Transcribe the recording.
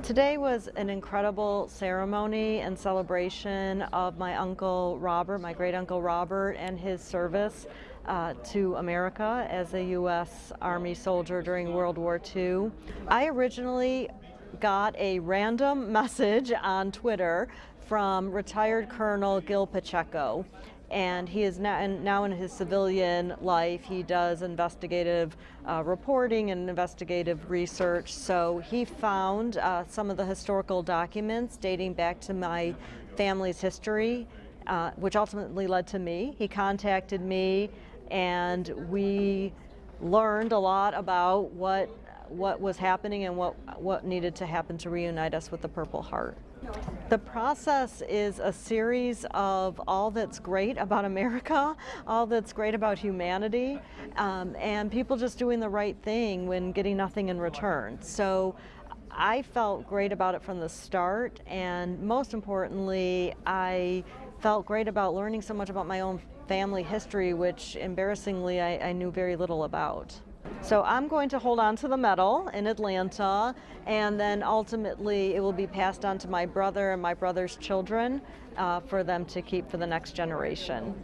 Today was an incredible ceremony and celebration of my uncle Robert, my great uncle Robert, and his service uh, to America as a U.S. Army soldier during World War II. I originally got a random message on Twitter from retired Colonel Gil Pacheco and he is now, now in his civilian life. He does investigative uh, reporting and investigative research. So he found uh, some of the historical documents dating back to my family's history, uh, which ultimately led to me. He contacted me, and we learned a lot about what what was happening and what what needed to happen to reunite us with the Purple Heart. The process is a series of all that's great about America, all that's great about humanity, um, and people just doing the right thing when getting nothing in return. So I felt great about it from the start, and most importantly, I felt great about learning so much about my own family history, which embarrassingly I, I knew very little about. So I'm going to hold on to the medal in Atlanta and then ultimately it will be passed on to my brother and my brother's children uh, for them to keep for the next generation.